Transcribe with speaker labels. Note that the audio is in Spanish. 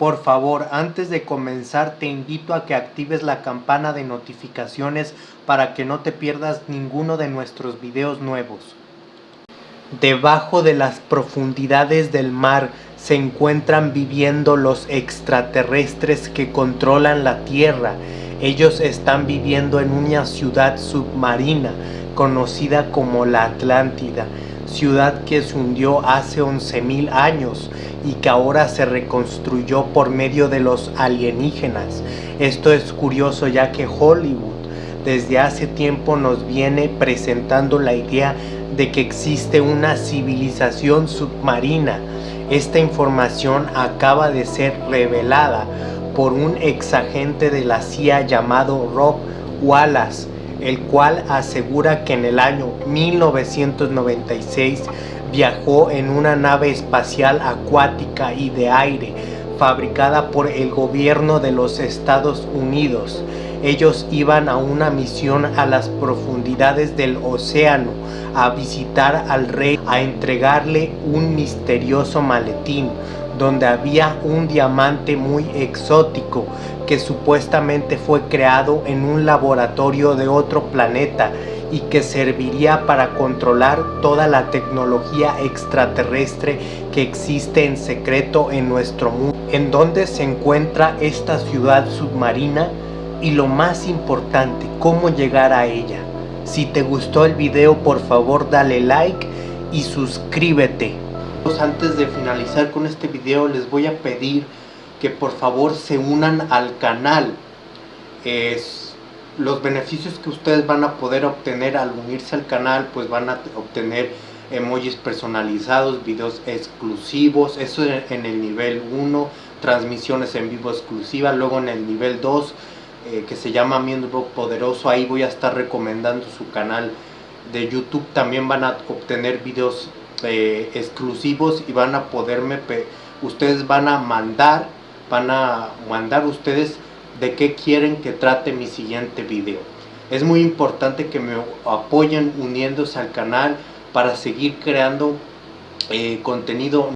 Speaker 1: Por favor, antes de comenzar te invito a que actives la campana de notificaciones para que no te pierdas ninguno de nuestros videos nuevos. Debajo de las profundidades del mar se encuentran viviendo los extraterrestres que controlan la Tierra. Ellos están viviendo en una ciudad submarina conocida como la Atlántida, ciudad que se hundió hace 11.000 años y que ahora se reconstruyó por medio de los alienígenas. Esto es curioso ya que Hollywood desde hace tiempo nos viene presentando la idea de que existe una civilización submarina. Esta información acaba de ser revelada por un ex agente de la CIA llamado Rob Wallace, el cual asegura que en el año 1996 viajó en una nave espacial acuática y de aire fabricada por el gobierno de los Estados Unidos. Ellos iban a una misión a las profundidades del océano a visitar al rey, a entregarle un misterioso maletín donde había un diamante muy exótico que supuestamente fue creado en un laboratorio de otro planeta y que serviría para controlar toda la tecnología extraterrestre que existe en secreto en nuestro mundo. En donde se encuentra esta ciudad submarina y lo más importante, cómo llegar a ella. Si te gustó el video, por favor dale like y suscríbete. Antes de finalizar con este video, les voy a pedir que por favor se unan al canal. Es los beneficios que ustedes van a poder obtener al unirse al canal pues van a obtener emojis personalizados, videos exclusivos, eso en el nivel 1, transmisiones en vivo exclusivas, luego en el nivel 2 eh, que se llama Miembro Poderoso, ahí voy a estar recomendando su canal de YouTube, también van a obtener videos eh, exclusivos y van a poderme, ustedes van a mandar, van a mandar ustedes de qué quieren que trate mi siguiente video. Es muy importante que me apoyen uniéndose al canal para seguir creando eh, contenido